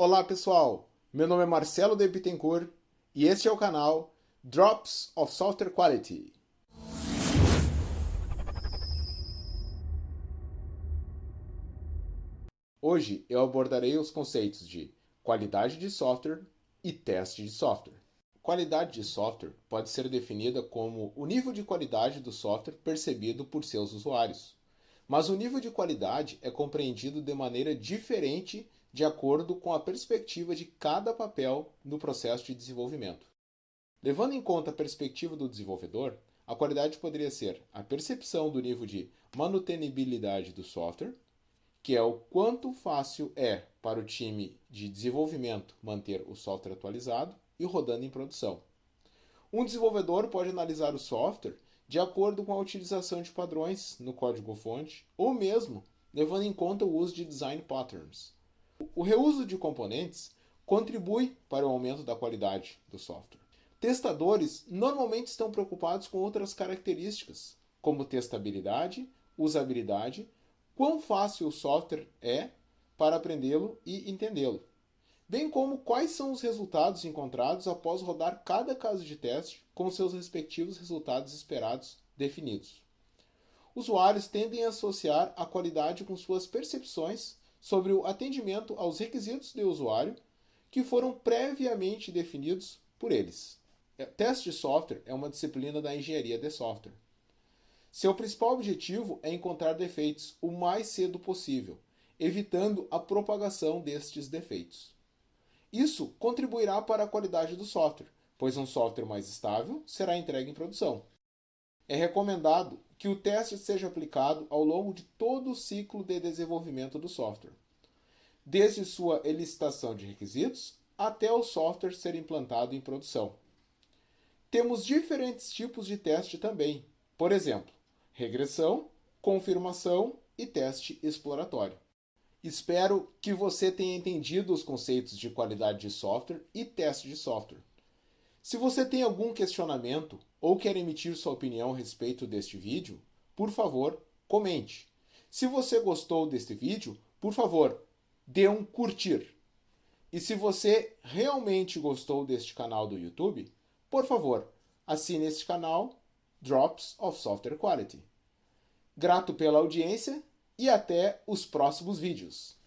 Olá pessoal, meu nome é Marcelo de Bittencourt e este é o canal Drops of Software Quality. Hoje eu abordarei os conceitos de qualidade de software e teste de software. Qualidade de software pode ser definida como o nível de qualidade do software percebido por seus usuários. Mas o nível de qualidade é compreendido de maneira diferente de acordo com a perspectiva de cada papel no processo de desenvolvimento. Levando em conta a perspectiva do desenvolvedor, a qualidade poderia ser a percepção do nível de manutenibilidade do software, que é o quanto fácil é para o time de desenvolvimento manter o software atualizado e rodando em produção. Um desenvolvedor pode analisar o software de acordo com a utilização de padrões no código-fonte ou mesmo levando em conta o uso de design patterns. O reuso de componentes contribui para o aumento da qualidade do software. Testadores normalmente estão preocupados com outras características, como testabilidade, usabilidade, quão fácil o software é para aprendê-lo e entendê-lo, bem como quais são os resultados encontrados após rodar cada caso de teste com seus respectivos resultados esperados definidos. Usuários tendem a associar a qualidade com suas percepções sobre o atendimento aos requisitos do usuário que foram previamente definidos por eles. É, teste de software é uma disciplina da engenharia de software. Seu principal objetivo é encontrar defeitos o mais cedo possível, evitando a propagação destes defeitos. Isso contribuirá para a qualidade do software, pois um software mais estável será entregue em produção. É recomendado que o teste seja aplicado ao longo de todo o ciclo de desenvolvimento do software, desde sua elicitação de requisitos até o software ser implantado em produção. Temos diferentes tipos de teste também, por exemplo, regressão, confirmação e teste exploratório. Espero que você tenha entendido os conceitos de qualidade de software e teste de software. Se você tem algum questionamento ou quer emitir sua opinião a respeito deste vídeo, por favor, comente. Se você gostou deste vídeo, por favor, dê um curtir. E se você realmente gostou deste canal do YouTube, por favor, assine este canal Drops of Software Quality. Grato pela audiência e até os próximos vídeos.